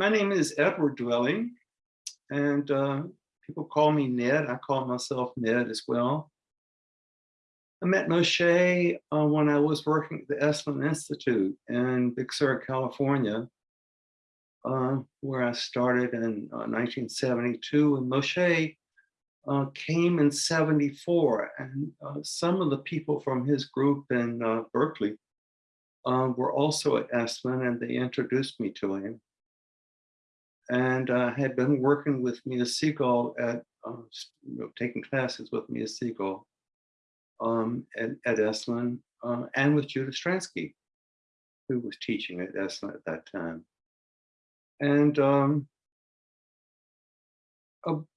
my name is Edward Dwelling, and uh, people call me Ned. I call myself Ned as well. I met Moshe uh, when I was working at the Esalen Institute in Big Sur, California, uh, where I started in 1972. And Moshe uh, came in 74, and uh, some of the people from his group in uh, Berkeley uh, were also at Esalen, and they introduced me to him. And uh, had been working with Mia Segal at, uh, know, taking classes with Mia Segal um, at, at Esalen, and with Judith Stransky, who was teaching at Esalen at that time. And um,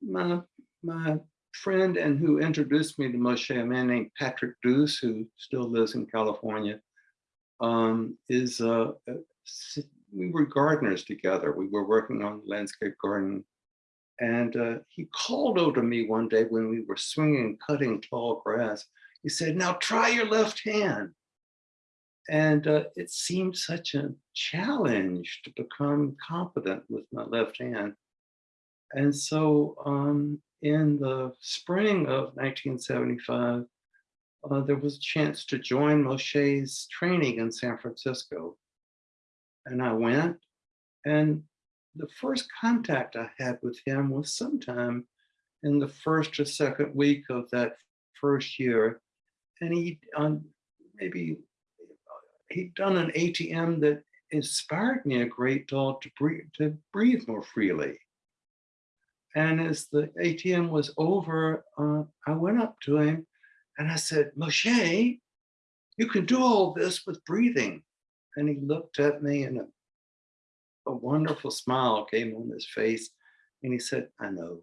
my my friend and who introduced me to Moshe, a man named Patrick Deuce, who still lives in California, um, is uh, uh we were gardeners together. We were working on landscape garden. And uh, he called over to me one day when we were swinging, cutting tall grass. He said, now try your left hand. And uh, it seemed such a challenge to become competent with my left hand. And so um, in the spring of 1975, uh, there was a chance to join Moshe's training in San Francisco. And I went, and the first contact I had with him was sometime in the first or second week of that first year. And he um, maybe he'd done an ATM that inspired me a great deal to breathe, to breathe more freely. And as the ATM was over, uh, I went up to him and I said, Moshe, you can do all this with breathing. And he looked at me and a, a wonderful smile came on his face. And he said, I know.